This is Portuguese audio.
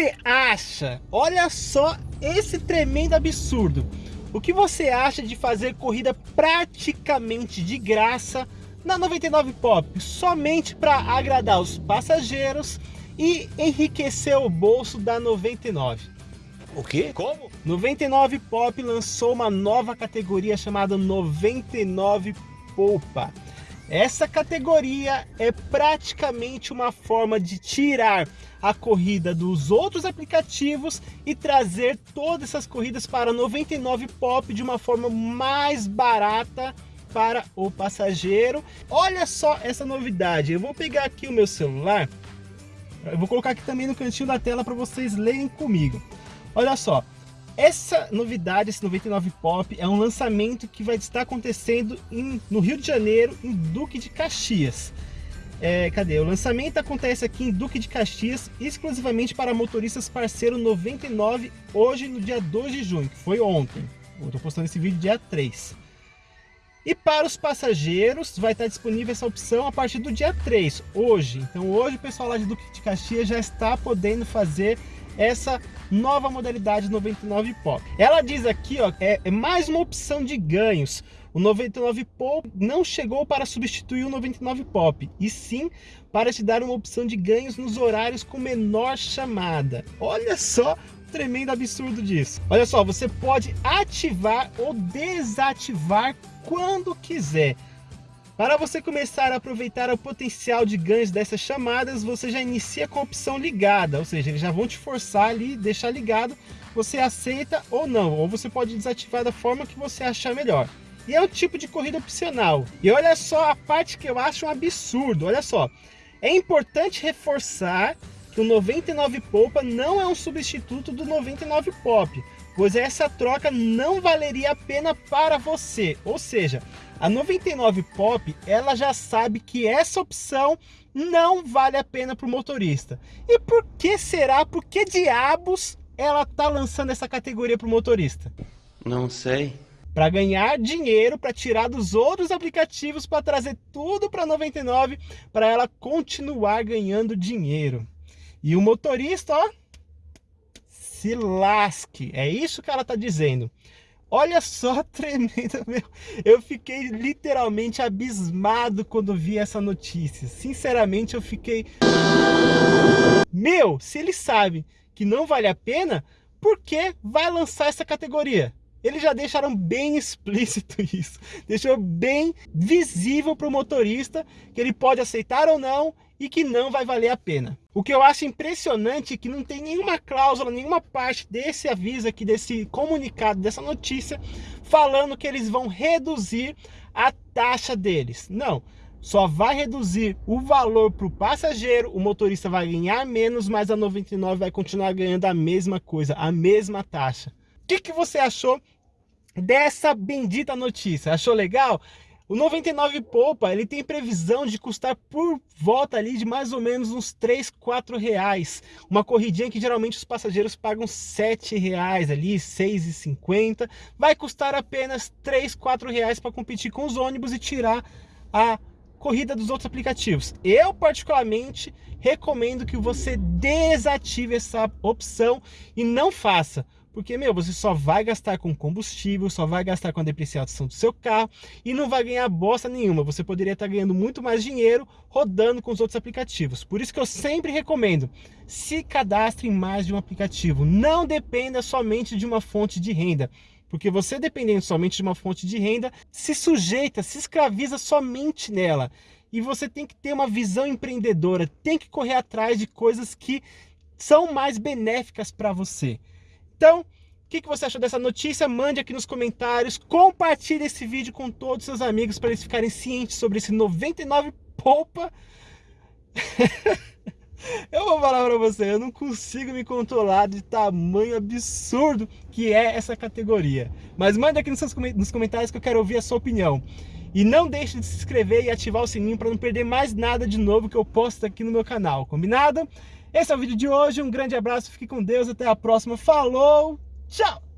você acha? Olha só esse tremendo absurdo. O que você acha de fazer corrida praticamente de graça na 99 Pop, somente para agradar os passageiros e enriquecer o bolso da 99? O quê? Como? 99 Pop lançou uma nova categoria chamada 99 Poupa. Essa categoria é praticamente uma forma de tirar a corrida dos outros aplicativos e trazer todas essas corridas para 99 Pop de uma forma mais barata para o passageiro. Olha só essa novidade, eu vou pegar aqui o meu celular, eu vou colocar aqui também no cantinho da tela para vocês lerem comigo. Olha só, essa novidade, esse 99 Pop, é um lançamento que vai estar acontecendo em, no Rio de Janeiro, em Duque de Caxias. É, cadê? O lançamento acontece aqui em Duque de Caxias, exclusivamente para motoristas parceiro 99, hoje no dia 2 de junho, que foi ontem. Eu estou postando esse vídeo dia 3. E para os passageiros, vai estar disponível essa opção a partir do dia 3, hoje. Então hoje o pessoal lá de Duque de Caxias já está podendo fazer essa nova modalidade 99 Pop. Ela diz aqui, ó, é, é mais uma opção de ganhos. O 99 Pop não chegou para substituir o 99 Pop, e sim para te dar uma opção de ganhos nos horários com menor chamada. Olha só tremendo absurdo disso. Olha só, você pode ativar ou desativar quando quiser. Para você começar a aproveitar o potencial de ganhos dessas chamadas, você já inicia com a opção ligada, ou seja, eles já vão te forçar ali, deixar ligado, você aceita ou não, ou você pode desativar da forma que você achar melhor. E é um tipo de corrida opcional. E olha só a parte que eu acho um absurdo, olha só. É importante reforçar que o 99 Poupa não é um substituto do 99 Pop, pois essa troca não valeria a pena para você. Ou seja, a 99 Pop, ela já sabe que essa opção não vale a pena para o motorista. E por que será? Por que diabos ela tá lançando essa categoria para o motorista? Não sei. Para ganhar dinheiro, para tirar dos outros aplicativos, para trazer tudo para 99, para ela continuar ganhando dinheiro. E o motorista, ó, se lasque. É isso que ela está dizendo. Olha só, tremenda, meu. Eu fiquei literalmente abismado quando vi essa notícia. Sinceramente, eu fiquei... Meu, se eles sabem que não vale a pena, por que vai lançar essa categoria? Eles já deixaram bem explícito isso. Deixou bem visível para o motorista que ele pode aceitar ou não e que não vai valer a pena. O que eu acho impressionante é que não tem nenhuma cláusula, nenhuma parte desse aviso aqui, desse comunicado, dessa notícia, falando que eles vão reduzir a taxa deles. Não, só vai reduzir o valor para o passageiro, o motorista vai ganhar menos, mas a 99 vai continuar ganhando a mesma coisa, a mesma taxa que, que você achou dessa bendita notícia? Achou legal? O 99 Poupa, ele tem previsão de custar por volta ali de mais ou menos uns 3, 4 reais. Uma corridinha que geralmente os passageiros pagam 7 reais ali, 6,50. Vai custar apenas 3, 4 reais para competir com os ônibus e tirar a corrida dos outros aplicativos. Eu particularmente recomendo que você desative essa opção e não faça porque, meu, você só vai gastar com combustível, só vai gastar com a depreciação do seu carro e não vai ganhar bosta nenhuma. Você poderia estar ganhando muito mais dinheiro rodando com os outros aplicativos. Por isso que eu sempre recomendo, se cadastre em mais de um aplicativo. Não dependa somente de uma fonte de renda. Porque você dependendo somente de uma fonte de renda, se sujeita, se escraviza somente nela. E você tem que ter uma visão empreendedora, tem que correr atrás de coisas que são mais benéficas para você. Então, o que, que você achou dessa notícia? Mande aqui nos comentários, compartilhe esse vídeo com todos os seus amigos para eles ficarem cientes sobre esse 99 poupa. eu vou falar para você, eu não consigo me controlar de tamanho absurdo que é essa categoria. Mas mande aqui nos, nos comentários que eu quero ouvir a sua opinião. E não deixe de se inscrever e ativar o sininho para não perder mais nada de novo que eu posto aqui no meu canal, combinado? Esse é o vídeo de hoje, um grande abraço, fique com Deus, até a próxima, falou, tchau!